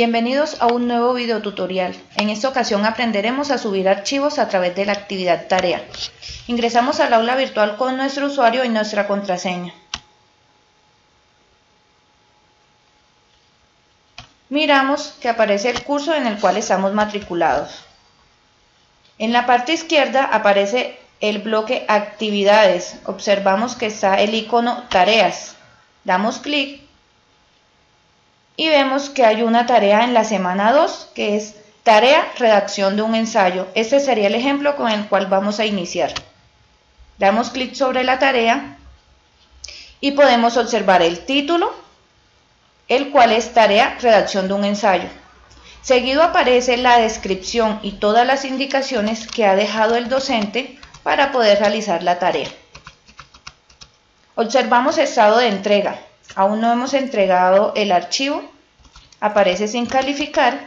Bienvenidos a un nuevo video tutorial. En esta ocasión aprenderemos a subir archivos a través de la actividad tarea. Ingresamos al aula virtual con nuestro usuario y nuestra contraseña. Miramos que aparece el curso en el cual estamos matriculados. En la parte izquierda aparece el bloque actividades. Observamos que está el icono tareas. Damos clic y vemos que hay una tarea en la semana 2 que es tarea redacción de un ensayo. Este sería el ejemplo con el cual vamos a iniciar. Damos clic sobre la tarea y podemos observar el título, el cual es tarea redacción de un ensayo. Seguido aparece la descripción y todas las indicaciones que ha dejado el docente para poder realizar la tarea. Observamos estado de entrega. Aún no hemos entregado el archivo, aparece sin calificar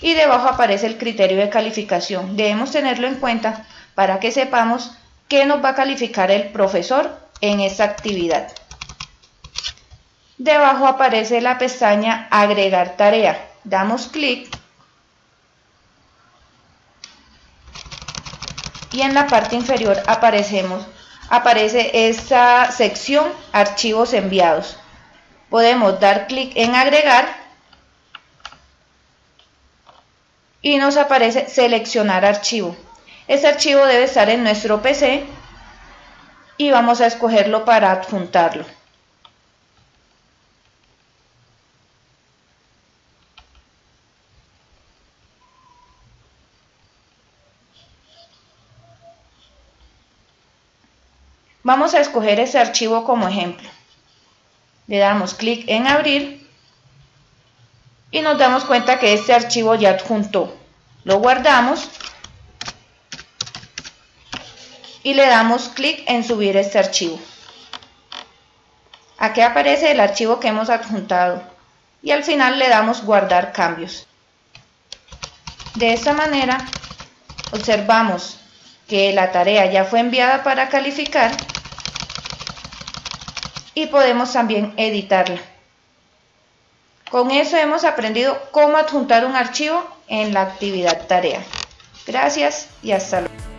y debajo aparece el criterio de calificación. Debemos tenerlo en cuenta para que sepamos qué nos va a calificar el profesor en esta actividad. Debajo aparece la pestaña agregar tarea. Damos clic y en la parte inferior aparecemos, aparece esta sección archivos enviados. Podemos dar clic en agregar y nos aparece seleccionar archivo. Este archivo debe estar en nuestro PC y vamos a escogerlo para adjuntarlo. Vamos a escoger ese archivo como ejemplo. Le damos clic en abrir y nos damos cuenta que este archivo ya adjuntó. Lo guardamos y le damos clic en subir este archivo. Aquí aparece el archivo que hemos adjuntado y al final le damos guardar cambios. De esta manera observamos que la tarea ya fue enviada para calificar y podemos también editarla. Con eso hemos aprendido cómo adjuntar un archivo en la actividad tarea. Gracias y hasta luego.